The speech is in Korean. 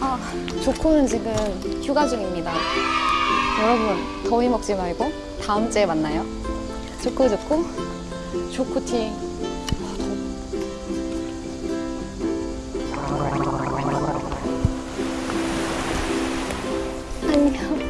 아, 조코는 지금 휴가 중입니다. 여러분, 더위 먹지 말고 다음 주에 만나요. 조코 조코, 조코티. 아, 더워. 안녕.